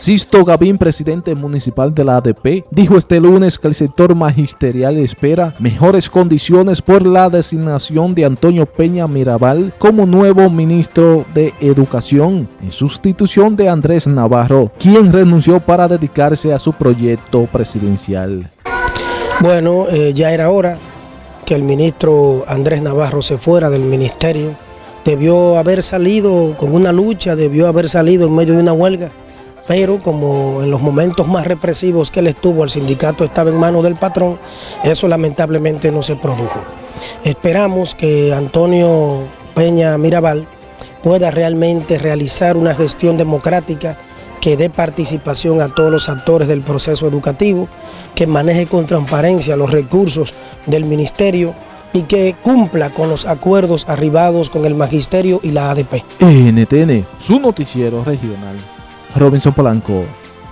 Sisto Gavín, presidente municipal de la ADP, dijo este lunes que el sector magisterial espera mejores condiciones por la designación de Antonio Peña Mirabal como nuevo ministro de Educación, en sustitución de Andrés Navarro, quien renunció para dedicarse a su proyecto presidencial. Bueno, eh, ya era hora que el ministro Andrés Navarro se fuera del ministerio. Debió haber salido con una lucha, debió haber salido en medio de una huelga pero como en los momentos más represivos que él estuvo, el sindicato estaba en manos del patrón, eso lamentablemente no se produjo. Esperamos que Antonio Peña Mirabal pueda realmente realizar una gestión democrática que dé participación a todos los actores del proceso educativo, que maneje con transparencia los recursos del ministerio y que cumpla con los acuerdos arribados con el magisterio y la ADP. NTN, su noticiero regional. Robinson Polanco.